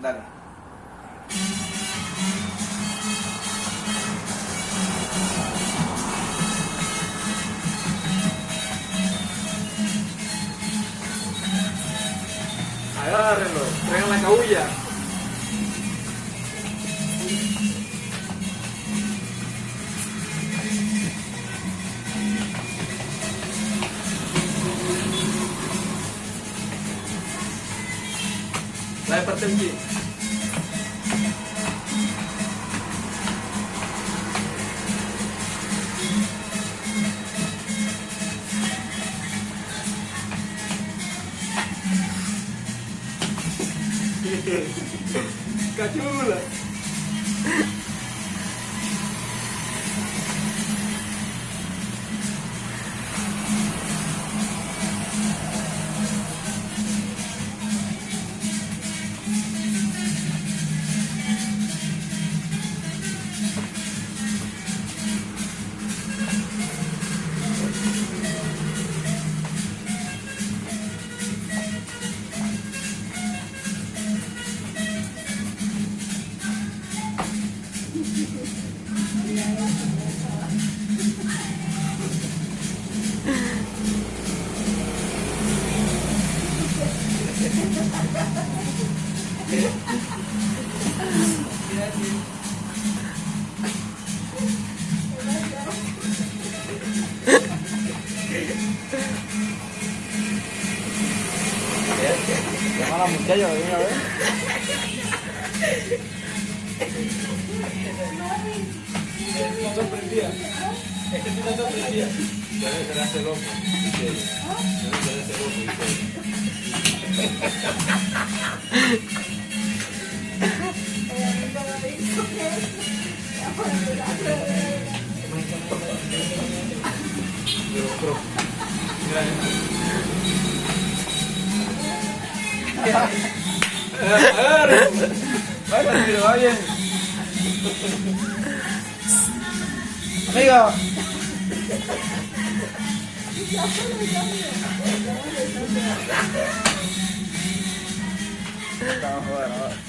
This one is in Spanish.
Dale. Agárrenlo, traigan la cabulla. lebar tinggi kaki lah Llama a la muchacha, ven a ver. Está sorprendida. Es. Ya ella. Ya ella. Pero. Vaya, tiro, va bien. Amigo. Vamos a ver, a ver.